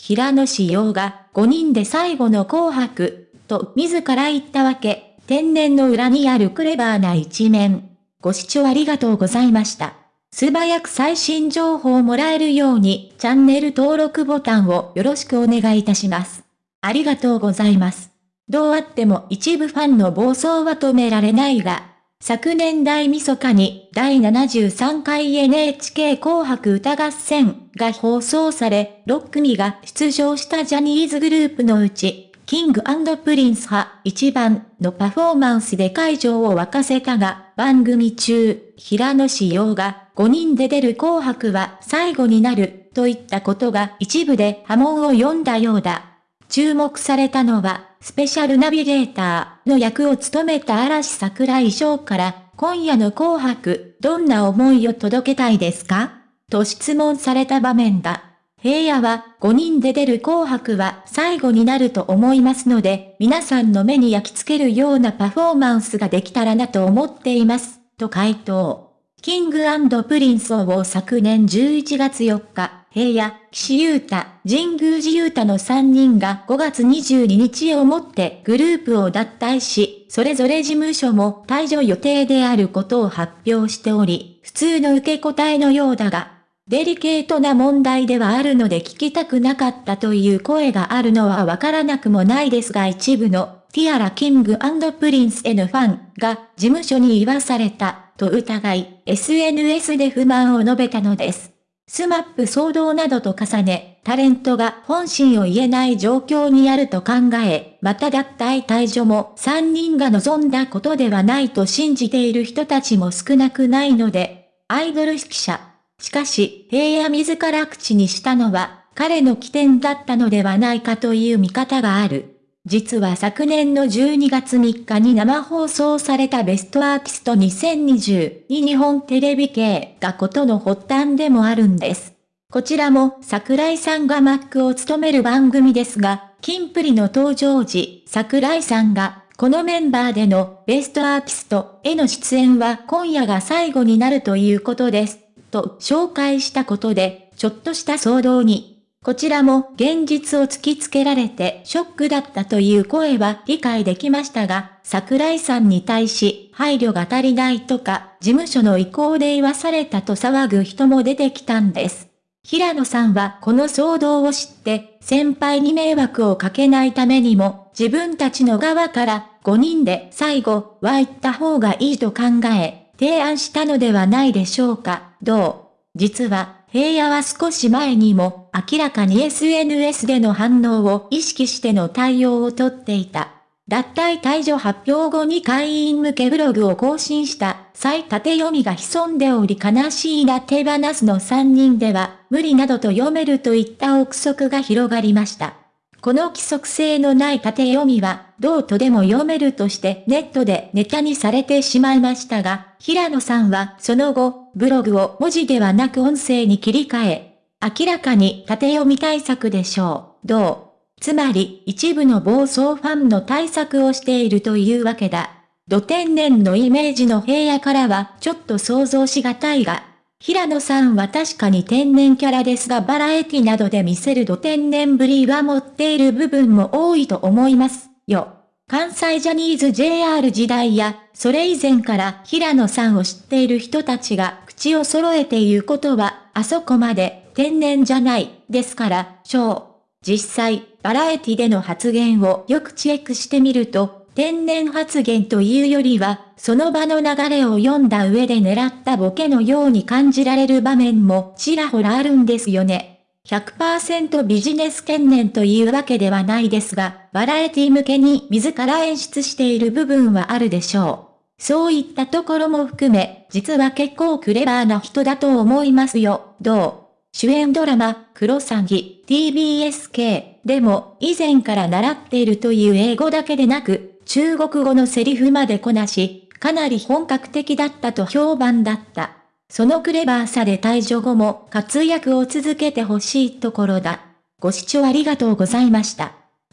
平野志陽が5人で最後の紅白、と自ら言ったわけ。天然の裏にあるクレバーな一面。ご視聴ありがとうございました。素早く最新情報をもらえるようにチャンネル登録ボタンをよろしくお願いいたします。ありがとうございます。どうあっても一部ファンの暴走は止められないが、昨年大晦日に第73回 NHK 紅白歌合戦が放送され、6組が出場したジャニーズグループのうち、キングプリンス派一番のパフォーマンスで会場を沸かせたが、番組中、平野志陽が5人で出る紅白は最後になるといったことが一部で波紋を呼んだようだ。注目されたのは、スペシャルナビゲーターの役を務めた嵐桜井翔から、今夜の紅白、どんな思いを届けたいですか？と質問された場面だ。平野は5人で出る紅白は最後になると思いますので、皆さんの目に焼き付けるようなパフォーマンスができたらなと思っています、と回答。 King & Prince を昨年11月4日、平野、岸優太、神宮寺勇太の3人が5月22日をもってグループを脱退し、それぞれ事務所も退所予定であることを発表しており、普通の受け答えのようだが、デリケートな問題ではあるので聞きたくなかったという声があるのはわからなくもないですが一部のティアラ King & Prince へのファンが事務所に言わされたと疑い、SNS で不満を述べたのです。 SMAP 騒動などと重ね、タレントが本心を言えない状況にあると考え、また脱退退所も3人が望んだことではないと信じている人たちも少なくないので、アイドル指揮者。しかし、平野自ら口にしたのは、彼の起点だったのではないかという見方がある。実は昨年の12月3日に生放送されたベストアーティスト2020に日本テレビ系がことの発端でもあるんです。こちらも桜井さんがマックを務める番組ですが、キンプリの登場時、桜井さんがこのメンバーでのベストアーティストへの出演は今夜が最後になるということです。と紹介したことで、ちょっとした騒動にこちらも現実を突きつけられてショックだったという声は理解できましたが、桜井さんに対し配慮が足りないとか、事務所の意向で言わされたと騒ぐ人も出てきたんです。平野さんはこの騒動を知って、先輩に迷惑をかけないためにも、自分たちの側から5人で最後は言った方がいいと考え、提案したのではないでしょうか、どう？実は平野は少し前にも明らかに SNS での反応を意識しての対応をとっていた。脱退退場発表後に会員向けブログを更新した再縦読みが潜んでおり悲しいな手放すの3人では無理などと読めるといった憶測が広がりました。この規則性のない縦読みは、どうとでも読めるとしてネットでネタにされてしまいましたが、平野さんはその後、ブログを文字ではなく音声に切り替え、明らかに縦読み対策でしょう。どう？つまり、一部の暴走ファンの対策をしているというわけだ。土天然のイメージの平野からはちょっと想像しがたいが、平野さんは確かに天然キャラですがバラエティなどで見せる土天然ぶりは持っている部分も多いと思いますよ。関西ジャニーズ JR 時代や、それ以前から平野さんを知っている人たちが口を揃えて言うことは、あそこまで天然じゃない、ですから、小。実際、バラエティでの発言をよくチェックしてみると、天然発言というよりは、その場の流れを読んだ上で狙ったボケのように感じられる場面もちらほらあるんですよね。100%ビジネス懸念というわけではないですが、バラエティ向けに自ら演出している部分はあるでしょう。そういったところも含め、実は結構クレバーな人だと思いますよ。どう？主演ドラマ、クロサギ、TBSK でも以前から習っているという英語だけでなく、中国語のセリフまでこなし、かなり本格的だったと評判だった。そのクレバーさで退場後も活躍を続けてほしいところだ。ご視聴ありがとうございました。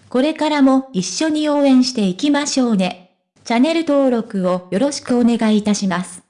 これからも一緒に応援していきましょうね。チャンネル登録をよろしくお願いいたします。